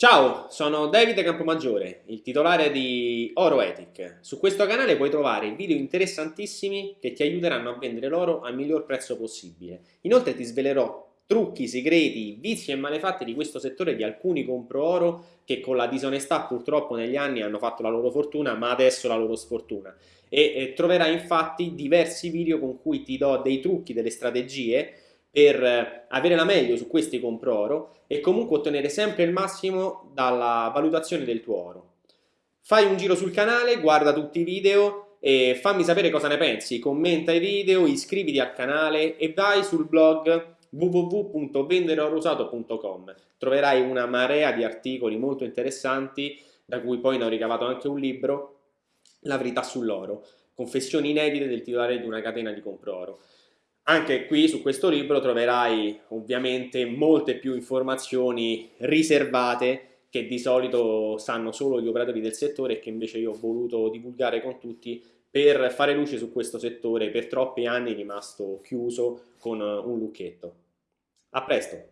Ciao, sono Davide Campomaggiore, il titolare di Oro Ethic. Su questo canale puoi trovare video interessantissimi che ti aiuteranno a vendere l'oro al miglior prezzo possibile. Inoltre ti svelerò trucchi, segreti, vizi e malefatti di questo settore di alcuni compro oro che con la disonestà purtroppo negli anni hanno fatto la loro fortuna ma adesso la loro sfortuna e, e troverai infatti diversi video con cui ti do dei trucchi, delle strategie per avere la meglio su questi compro oro e comunque ottenere sempre il massimo dalla valutazione del tuo oro. Fai un giro sul canale, guarda tutti i video e fammi sapere cosa ne pensi, commenta i video, iscriviti al canale e vai sul blog www.vendereorousato.com troverai una marea di articoli molto interessanti da cui poi ne ho ricavato anche un libro La verità sull'oro confessioni inedite del titolare di una catena di compro oro anche qui su questo libro troverai ovviamente molte più informazioni riservate che di solito sanno solo gli operatori del settore e che invece io ho voluto divulgare con tutti per fare luce su questo settore per troppi anni rimasto chiuso con un lucchetto. A presto!